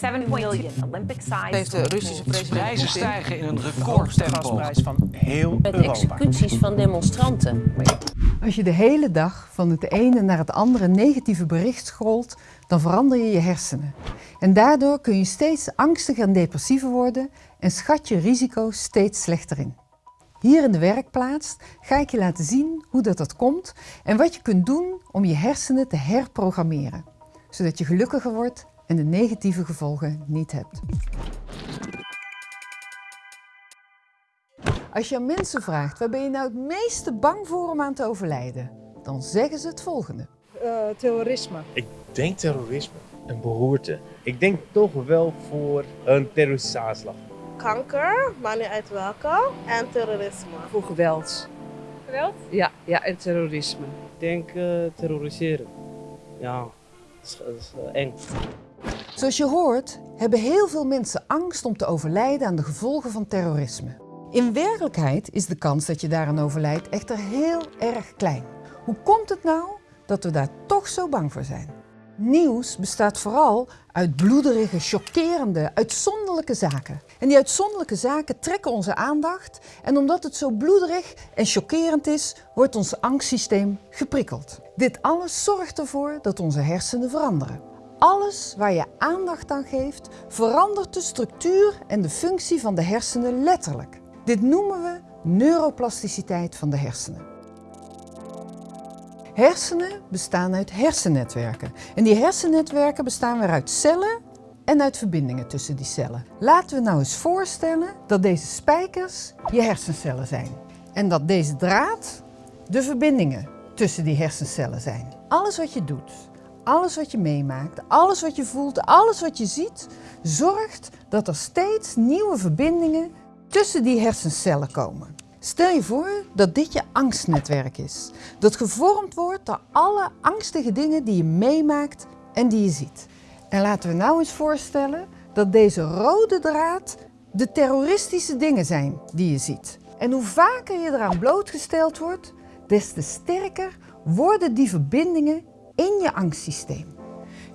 7 million Olympic-sized. Heeft de Russische president Prijzen stijgen in een recordtempo. van heel Met Europa. executies van demonstranten. Als je de hele dag van het ene naar het andere negatieve bericht scrolt, dan verander je je hersenen. En daardoor kun je steeds angstiger en depressiever worden en schat je risico steeds slechter in. Hier in de werkplaats ga ik je laten zien hoe dat, dat komt en wat je kunt doen om je hersenen te herprogrammeren, zodat je gelukkiger wordt en de negatieve gevolgen niet hebt. Als je aan mensen vraagt waar ben je nou het meeste bang voor om aan te overlijden, dan zeggen ze het volgende. Eh, terrorisme. Ik denk terrorisme, een beroerte. Ik denk toch wel voor een terroristische aanslag. kanker, maakt niet uit welke, en terrorisme. Voor geweld. Geweld? Ja, ja, en terrorisme. Ik denk uh, terroriseren. Ja, dat is, dat is uh, eng. Zoals je hoort, hebben heel veel mensen angst om te overlijden aan de gevolgen van terrorisme. In werkelijkheid is de kans dat je daaraan overlijdt echter heel erg klein. Hoe komt het nou dat we daar toch zo bang voor zijn? Nieuws bestaat vooral uit bloederige, chockerende, uitzonderlijke zaken. En die uitzonderlijke zaken trekken onze aandacht en omdat het zo bloederig en chockerend is, wordt ons angstsysteem geprikkeld. Dit alles zorgt ervoor dat onze hersenen veranderen. Alles waar je aandacht aan geeft, verandert de structuur en de functie van de hersenen letterlijk. Dit noemen we neuroplasticiteit van de hersenen. Hersenen bestaan uit hersennetwerken. En die hersennetwerken bestaan weer uit cellen en uit verbindingen tussen die cellen. Laten we nou eens voorstellen dat deze spijkers je hersencellen zijn. En dat deze draad de verbindingen tussen die hersencellen zijn. Alles wat je doet, alles wat je meemaakt, alles wat je voelt, alles wat je ziet, zorgt dat er steeds nieuwe verbindingen tussen die hersencellen komen. Stel je voor dat dit je angstnetwerk is, dat gevormd wordt door alle angstige dingen die je meemaakt en die je ziet. En laten we nou eens voorstellen dat deze rode draad de terroristische dingen zijn die je ziet. En hoe vaker je eraan blootgesteld wordt, des te sterker worden die verbindingen in je angstsysteem.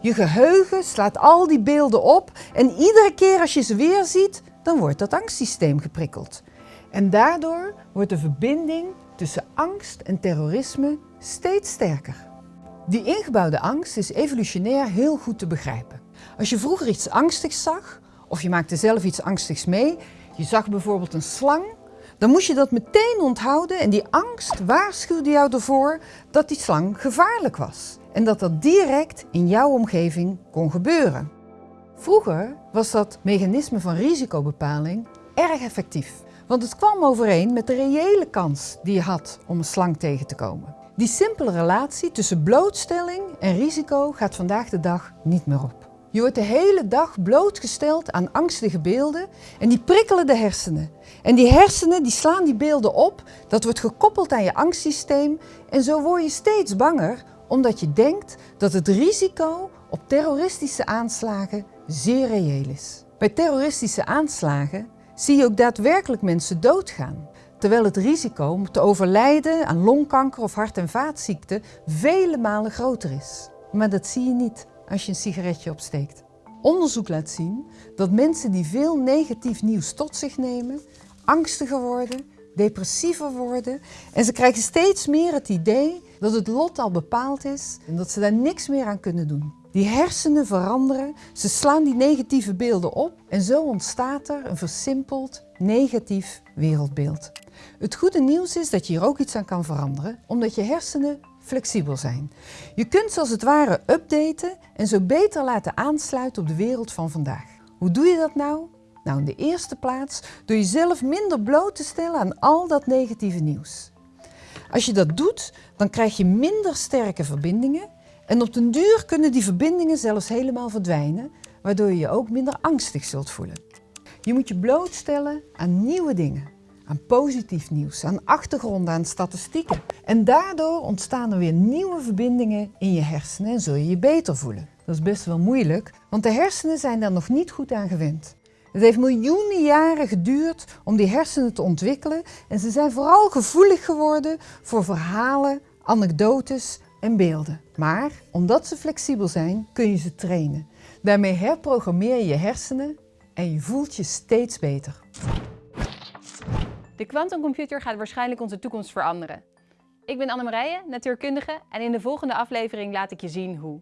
Je geheugen slaat al die beelden op en iedere keer als je ze weer ziet, dan wordt dat angstsysteem geprikkeld. En daardoor wordt de verbinding tussen angst en terrorisme steeds sterker. Die ingebouwde angst is evolutionair heel goed te begrijpen. Als je vroeger iets angstigs zag, of je maakte zelf iets angstigs mee, je zag bijvoorbeeld een slang, dan moest je dat meteen onthouden en die angst waarschuwde jou ervoor dat die slang gevaarlijk was. En dat dat direct in jouw omgeving kon gebeuren. Vroeger was dat mechanisme van risicobepaling erg effectief. Want het kwam overeen met de reële kans die je had om een slang tegen te komen. Die simpele relatie tussen blootstelling en risico gaat vandaag de dag niet meer op. Je wordt de hele dag blootgesteld aan angstige beelden en die prikkelen de hersenen. En die hersenen die slaan die beelden op, dat wordt gekoppeld aan je angstsysteem en zo word je steeds banger omdat je denkt dat het risico op terroristische aanslagen zeer reëel is. Bij terroristische aanslagen zie je ook daadwerkelijk mensen doodgaan. Terwijl het risico om te overlijden aan longkanker of hart- en vaatziekten vele malen groter is. Maar dat zie je niet als je een sigaretje opsteekt. Onderzoek laat zien dat mensen die veel negatief nieuws tot zich nemen, angstiger worden, depressiever worden en ze krijgen steeds meer het idee dat het lot al bepaald is en dat ze daar niks meer aan kunnen doen. Die hersenen veranderen, ze slaan die negatieve beelden op en zo ontstaat er een versimpeld negatief wereldbeeld. Het goede nieuws is dat je hier ook iets aan kan veranderen, omdat je hersenen flexibel zijn. Je kunt ze als het ware updaten en zo beter laten aansluiten op de wereld van vandaag. Hoe doe je dat nou? Nou, in de eerste plaats door jezelf minder bloot te stellen aan al dat negatieve nieuws. Als je dat doet, dan krijg je minder sterke verbindingen en op den duur kunnen die verbindingen zelfs helemaal verdwijnen, waardoor je je ook minder angstig zult voelen. Je moet je blootstellen aan nieuwe dingen, aan positief nieuws, aan achtergronden, aan statistieken. En daardoor ontstaan er weer nieuwe verbindingen in je hersenen en zul je je beter voelen. Dat is best wel moeilijk, want de hersenen zijn daar nog niet goed aan gewend. Het heeft miljoenen jaren geduurd om die hersenen te ontwikkelen en ze zijn vooral gevoelig geworden voor verhalen, anekdotes en beelden. Maar omdat ze flexibel zijn, kun je ze trainen. Daarmee herprogrammeer je je hersenen en je voelt je steeds beter. De quantumcomputer gaat waarschijnlijk onze toekomst veranderen. Ik ben Annemarije, natuurkundige en in de volgende aflevering laat ik je zien hoe.